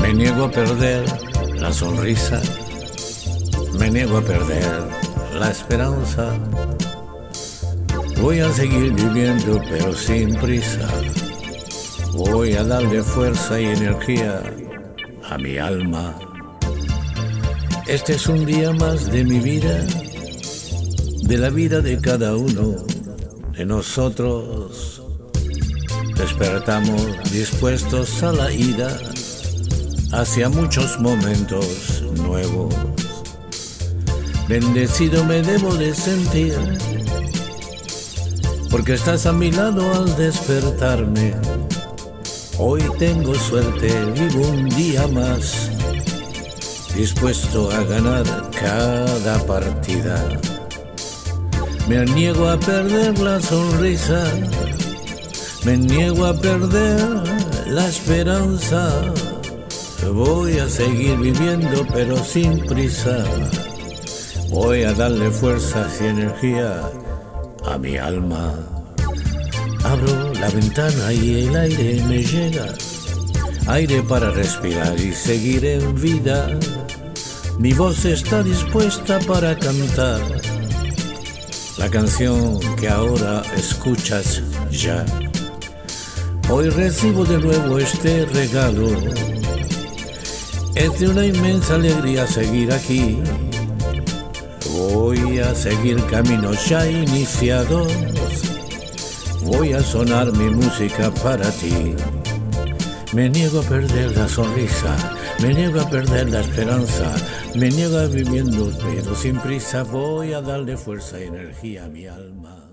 Me niego a perder la sonrisa, me niego a perder la esperanza. Voy a seguir viviendo pero sin prisa. Voy a darle fuerza y energía a mi alma. Este es un día más de mi vida, de la vida de cada uno de nosotros. Despertamos dispuestos a la ida hacia muchos momentos nuevos. Bendecido me debo de sentir, porque estás a mi lado al despertarme. Hoy tengo suerte, vivo un día más, dispuesto a ganar cada partida. Me niego a perder la sonrisa, me niego a perder la esperanza. Voy a seguir viviendo pero sin prisa. Voy a darle fuerzas y energía a mi alma. Abro la ventana y el aire me llega. Aire para respirar y seguir en vida. Mi voz está dispuesta para cantar. La canción que ahora escuchas ya. Hoy recibo de nuevo este regalo es de una inmensa alegría seguir aquí. Voy a seguir caminos ya iniciados. Voy a sonar mi música para ti. Me niego a perder la sonrisa, me niego a perder la esperanza, me niego a pero sin prisa. Voy a darle fuerza y energía a mi alma.